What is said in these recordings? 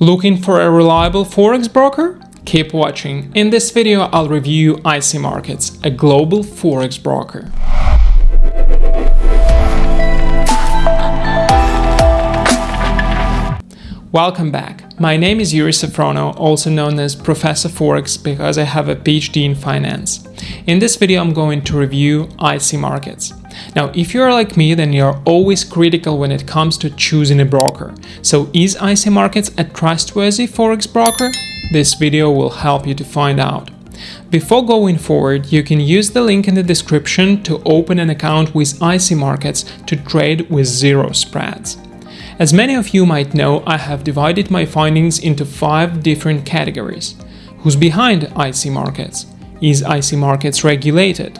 Looking for a reliable forex broker? Keep watching. In this video, I'll review IC Markets, a global forex broker. Welcome back. My name is Yuri Safrono, also known as Professor Forex because I have a PhD in finance. In this video, I'm going to review IC markets. Now, if you're like me, then you're always critical when it comes to choosing a broker. So is IC Markets a trustworthy Forex broker? This video will help you to find out. Before going forward, you can use the link in the description to open an account with IC Markets to trade with zero spreads. As many of you might know, I have divided my findings into five different categories. Who's behind IC markets? Is IC markets regulated?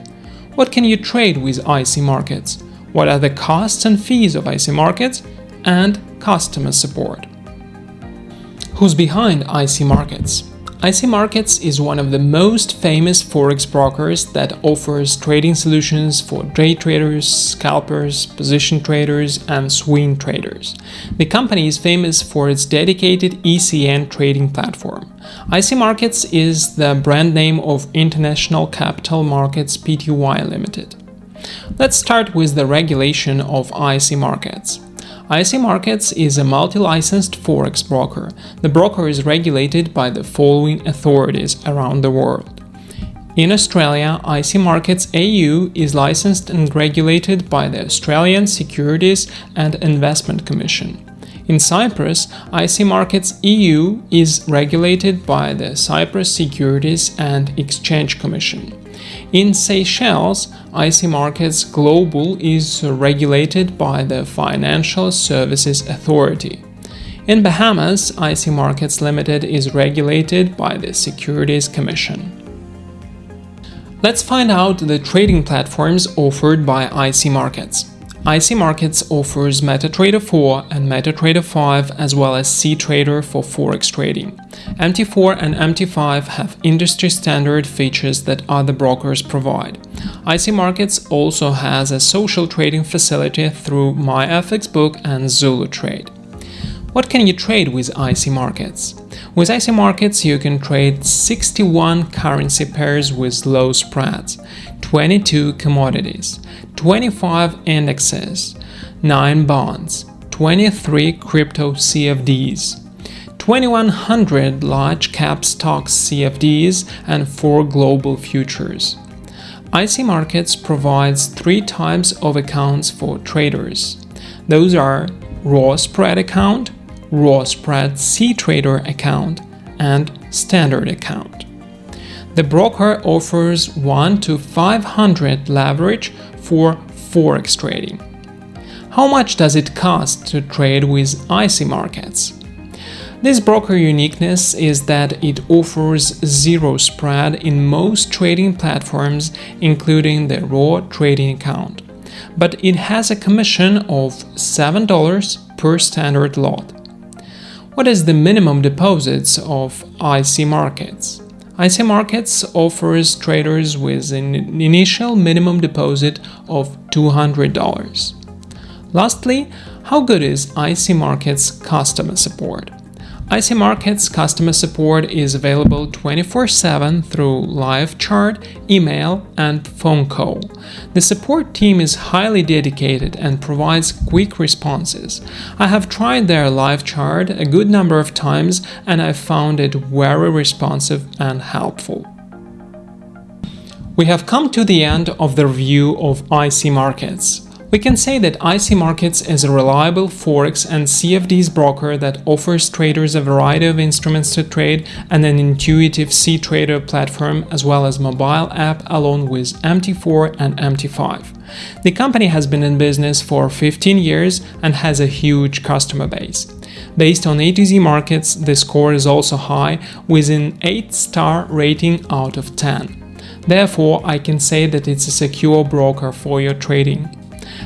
What can you trade with IC markets? What are the costs and fees of IC markets? And customer support. Who's behind IC markets? IC Markets is one of the most famous forex brokers that offers trading solutions for day traders, scalpers, position traders, and swing traders. The company is famous for its dedicated ECN trading platform. IC Markets is the brand name of International Capital Markets Pty Limited. Let's start with the regulation of IC Markets. IC Markets is a multi-licensed forex broker. The broker is regulated by the following authorities around the world. In Australia, IC Markets AU is licensed and regulated by the Australian Securities and Investment Commission. In Cyprus, IC Markets EU is regulated by the Cyprus Securities and Exchange Commission. In Seychelles, IC Markets Global is regulated by the Financial Services Authority. In Bahamas, IC Markets Limited is regulated by the Securities Commission. Let's find out the trading platforms offered by IC Markets. IC Markets offers MetaTrader 4 and MetaTrader 5 as well as CTrader for forex trading. MT4 and MT5 have industry standard features that other brokers provide. IC Markets also has a social trading facility through MyFXBook and Zulu Trade. What can you trade with IC Markets? With IC Markets, you can trade 61 currency pairs with low spreads, 22 commodities, 25 indexes, 9 bonds, 23 crypto CFDs, 2100 large cap stocks CFDs, and 4 global futures. IC Markets provides three types of accounts for traders. Those are raw spread account, raw spread CTrader account, and standard account. The broker offers 1 to 500 leverage for forex trading. How much does it cost to trade with IC markets? This broker uniqueness is that it offers zero spread in most trading platforms, including the raw trading account. But it has a commission of $7 per standard lot. What is the minimum deposits of IC markets? IC Markets offers traders with an initial minimum deposit of $200. Lastly, how good is IC Markets customer support? IC Markets customer support is available 24-7 through live chat, email, and phone call. The support team is highly dedicated and provides quick responses. I have tried their live chat a good number of times and I found it very responsive and helpful. We have come to the end of the review of IC Markets. We can say that IC Markets is a reliable Forex and CFDs broker that offers traders a variety of instruments to trade and an intuitive CTrader platform as well as mobile app along with MT4 and MT5. The company has been in business for 15 years and has a huge customer base. Based on A to Z markets, the score is also high with an 8-star rating out of 10. Therefore, I can say that it's a secure broker for your trading.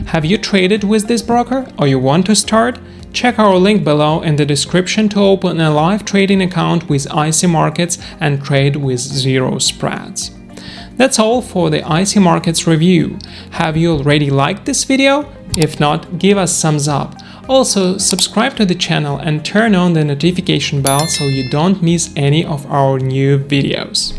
Have you traded with this broker or you want to start? Check our link below in the description to open a live trading account with IC Markets and trade with zero spreads. That's all for the IC Markets review. Have you already liked this video? If not, give us thumbs up. Also, subscribe to the channel and turn on the notification bell so you don't miss any of our new videos.